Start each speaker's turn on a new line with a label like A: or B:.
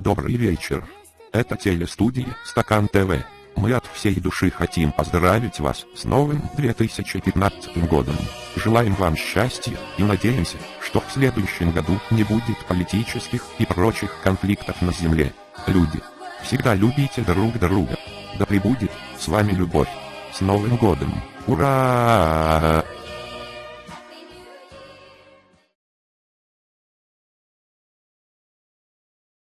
A: Добрый вечер. Это телестудия «Стакан ТВ». Мы от всей души хотим поздравить вас с новым 2015 годом. Желаем вам счастья и надеемся, что в следующем году не будет политических и прочих конфликтов на земле. Люди, всегда любите друг друга. Да пребудет с вами любовь. С Новым годом! Ура!